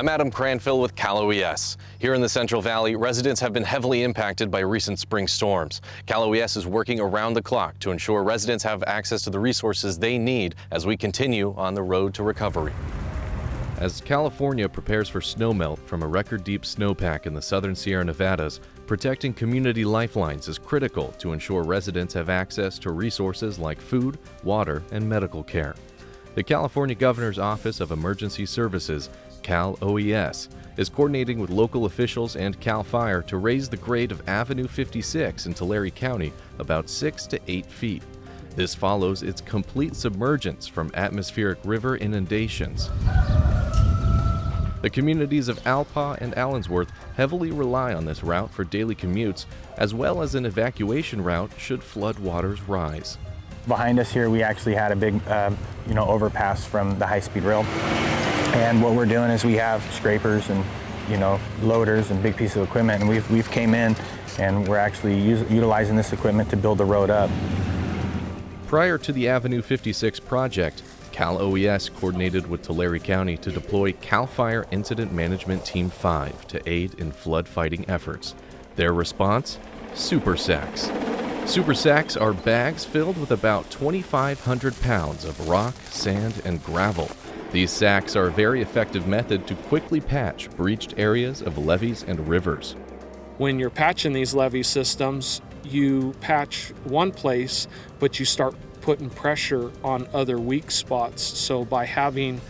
I'm Adam Cranfill with Cal OES. Here in the Central Valley, residents have been heavily impacted by recent spring storms. Cal OES is working around the clock to ensure residents have access to the resources they need as we continue on the road to recovery. As California prepares for snowmelt from a record-deep snowpack in the southern Sierra Nevadas, protecting community lifelines is critical to ensure residents have access to resources like food, water, and medical care. The California Governor's Office of Emergency Services, Cal OES, is coordinating with local officials and CAL FIRE to raise the grade of Avenue 56 in Tulare County about 6 to 8 feet. This follows its complete submergence from atmospheric river inundations. The communities of Alpaugh and Allensworth heavily rely on this route for daily commutes, as well as an evacuation route should flood waters rise. Behind us here, we actually had a big, uh, you know, overpass from the high-speed rail. And what we're doing is we have scrapers and, you know, loaders and big pieces of equipment, and we've, we've came in and we're actually utilizing this equipment to build the road up. Prior to the Avenue 56 project, Cal OES coordinated with Tulare County to deploy CAL FIRE Incident Management Team 5 to aid in flood fighting efforts. Their response? Super sacks. Super sacks are bags filled with about 2,500 pounds of rock, sand, and gravel. These sacks are a very effective method to quickly patch breached areas of levees and rivers. When you're patching these levee systems, you patch one place, but you start putting pressure on other weak spots. So by having,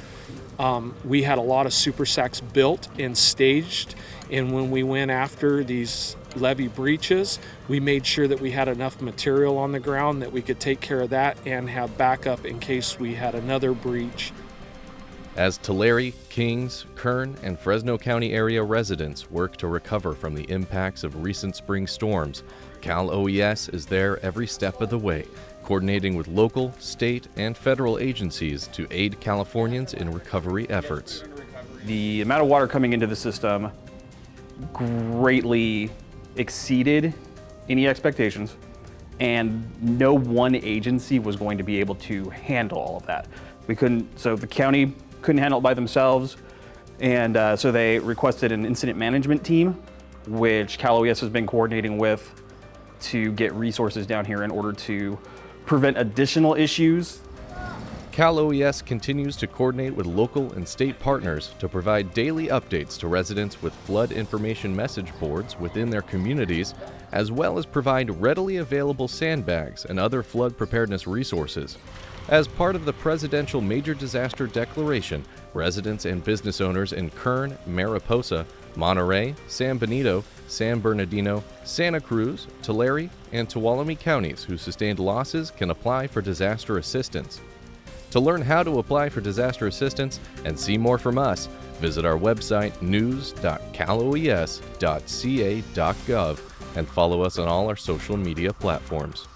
um, we had a lot of super sacks built and staged, and when we went after these levee breaches, we made sure that we had enough material on the ground that we could take care of that and have backup in case we had another breach. As Tulare, Kings, Kern, and Fresno County area residents work to recover from the impacts of recent spring storms, Cal OES is there every step of the way, coordinating with local, state, and federal agencies to aid Californians in recovery efforts. The amount of water coming into the system greatly exceeded any expectations, and no one agency was going to be able to handle all of that. We couldn't, so the county couldn't handle it by themselves, and uh, so they requested an incident management team, which Cal OES has been coordinating with to get resources down here in order to prevent additional issues. Cal OES continues to coordinate with local and state partners to provide daily updates to residents with flood information message boards within their communities, as well as provide readily available sandbags and other flood preparedness resources. As part of the Presidential Major Disaster Declaration, residents and business owners in Kern, Mariposa, Monterey, San Benito, San Bernardino, Santa Cruz, Tulare, and Tuolumne counties who sustained losses can apply for disaster assistance. To learn how to apply for disaster assistance and see more from us, visit our website news.caloes.ca.gov and follow us on all our social media platforms.